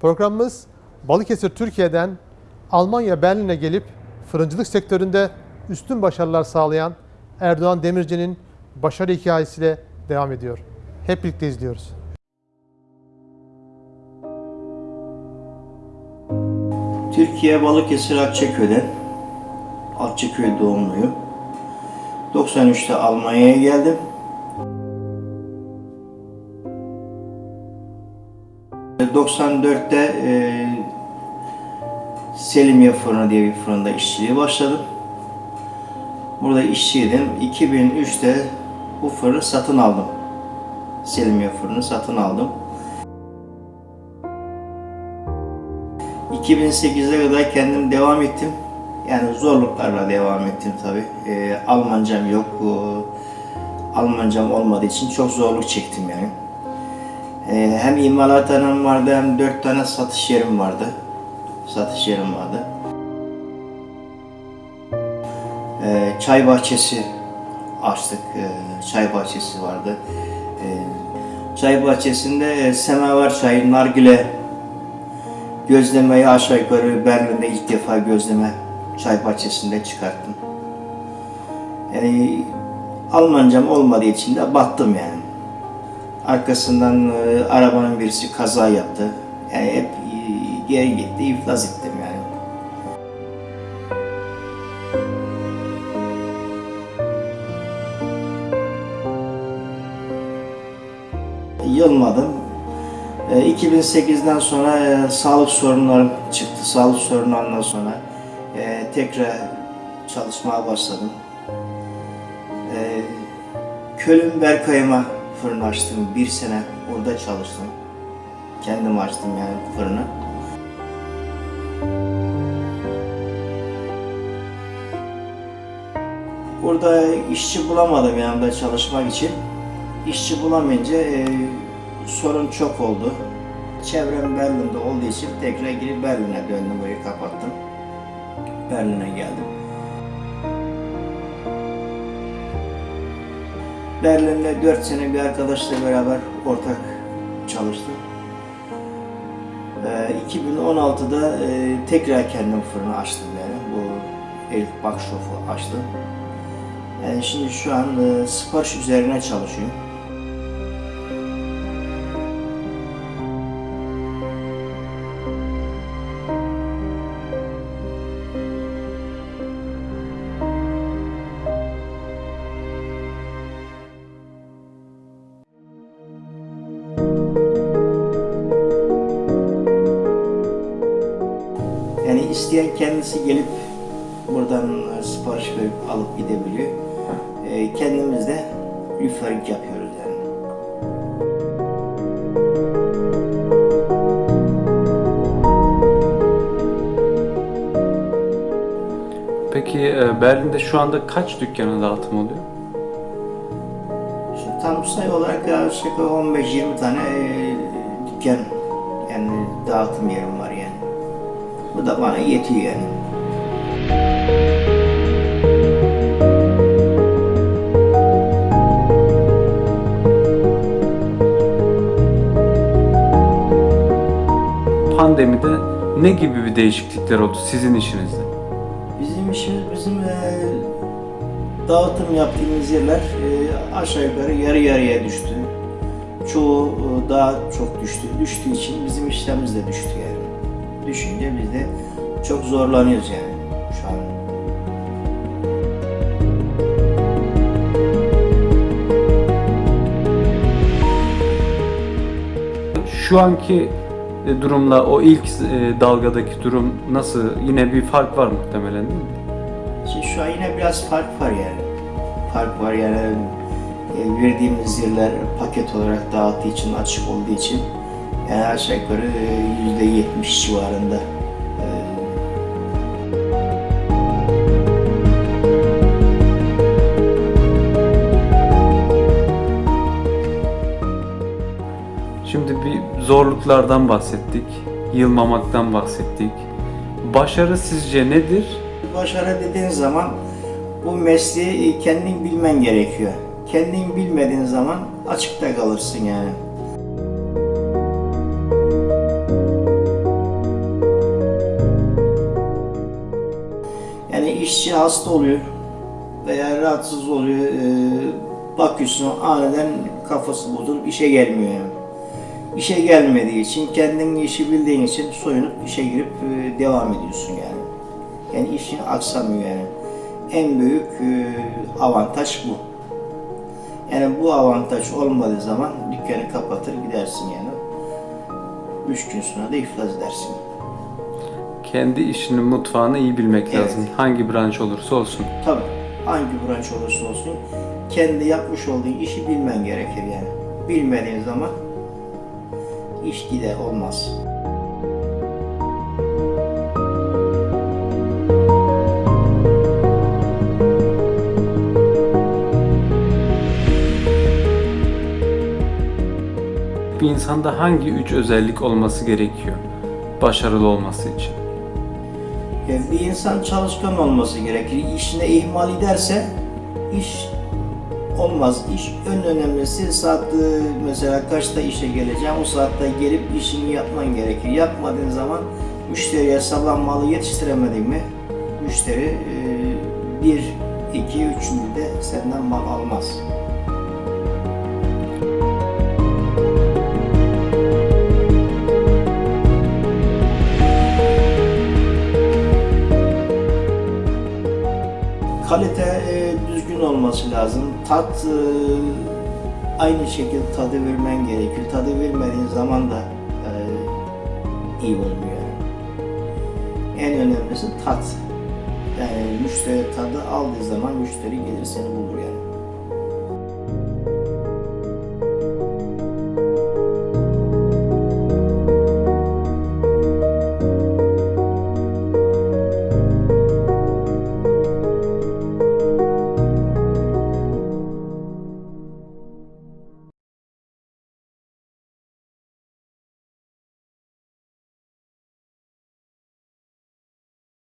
Programımız Balıkesir Türkiye'den Almanya Berlin'e gelip fırıncılık sektöründe üstün başarılar sağlayan Erdoğan Demirci'nin başarı hikayesiyle devam ediyor. Hep birlikte izliyoruz. Türkiye Balıkesir Akçaköy'den. Akçaköy doğumluyum. 93'te Almanya'ya geldim. 94'te e, Selimiye Fırını diye bir fırında işçiliğe başladım. Burada işçiydim. 2003'te bu fırını satın aldım. Selimiye Fırını satın aldım. 2008'e kadar kendim devam ettim. Yani zorluklarla devam ettim tabi. Almancam yok. Ee, Almancam olmadığı için çok zorluk çektim yani. Ee, hem imalathanem vardı hem dört tane satış yerim vardı. Satış yerim vardı. Ee, çay bahçesi açtık. Ee, çay bahçesi vardı. Çay bahçesinde e, semaver çayı, nargile Gözlemeyi aşağı yukarı Berlin'de ilk defa gözleme çay bahçesinde çıkarttım. Yani Almancam olmadığı için de battım yani. Arkasından e, arabanın birisi kaza yaptı. Yani hep e, geri gitti, iflas ettim yani. Yılmadım. E, 2008'den sonra e, sağlık sorunlarım çıktı. Sağlık sorunlarından sonra e, tekrar çalışmaya başladım. E, Köln Berkayım'a fırın açtım. Bir sene orada çalıştım. Kendim açtım yani fırını. Orada işçi bulamadım yanımda çalışmak için. İşçi bulamayınca e, sorun çok oldu. Çevrem Berlin'de olduğu için tekrar geri Berlin'e döndüm, burayı kapattım. Berlin'e geldim. Berlin'de 4 sene bir arkadaşla beraber ortak çalıştım. Ee, 2016'da e, tekrar kendim fırını açtım yani. Bu Elif Bakşof'u açtım. Yani şimdi şu an e, sipariş üzerine çalışıyorum. İsteyen kendisi gelip buradan e, sipariş verip alıp gidebiliyor. E, kendimiz de referring yapıyoruz yani. Peki e, Berlin'de şu anda kaç dükkanın dağıtım oluyor? Şimdi tam sayı olarak yaklaşık 15-20 tane e, dükkan yani dağıtım yerim var yani. Bu da bana yetiyor yani. Pandemide ne gibi bir değişiklikler oldu sizin işinizde? Bizim işimiz bizim e, dağıtım yaptığımız yerler e, aşağı yukarı yarı yarıya düştü. Çoğu e, daha çok düştü. Düştüğü için bizim işlerimiz de düştü yani. Düşünce biz de çok zorlanıyoruz yani şu an. Şu anki e, durumla o ilk e, dalgadaki durum nasıl? Yine bir fark var muhtemelen değil mi? Şimdi şu an yine biraz fark var yani. Fark var yani e, verdiğimiz yerler paket olarak dağıttığı için, açık olduğu için yani aşağı yukarı e, yüzde yetmiş civarında Şimdi bir zorluklardan bahsettik, yılmamaktan bahsettik. Başarı sizce nedir? Başarı dediğin zaman bu mesleği kendin bilmen gerekiyor. Kendin bilmediğin zaman açıkta kalırsın yani. İşçi hasta oluyor veya rahatsız oluyor. E, bakıyorsun aniden kafası bozulup işe gelmiyor yani. İşe gelmediği için, kendin işi bildiğin için soyunup işe girip e, devam ediyorsun yani. Yani işin aksamıyor yani. En büyük e, avantaj bu. Yani bu avantaj olmadığı zaman dükkanı kapatır gidersin yani. Üç gün sonra da iflas edersin. Kendi işinin mutfağını iyi bilmek Evet. lazım. Hangi branş olursa olsun. Tabii hangi branş olursa olsun kendi yapmış olduğun işi bilmen gerekir yani. Bilmediğin zaman iş gider olmaz. Bir insanda hangi üç özellik olması gerekiyor başarılı olması için? Yani bir insan çalışkan olması gerekir. İşine ihmal ederse iş olmaz. İş en önemlisi saat mesela kaçta işe geleceğim o saatte gelip işini yapman gerekir. Yapmadığın zaman müşteriye sabah malı yetiştiremedin mi müşteri bir, iki, üçüncü de senden mal almaz. Kalite e, düzgün olması lazım. Tat e, aynı şekilde tadı vermen gerekir. Tadı vermediğin zaman da e, iyi olmuyor. En önemlisi tat. Yani müşteri tadı aldığı zaman müşteri gelir seni bulur yani.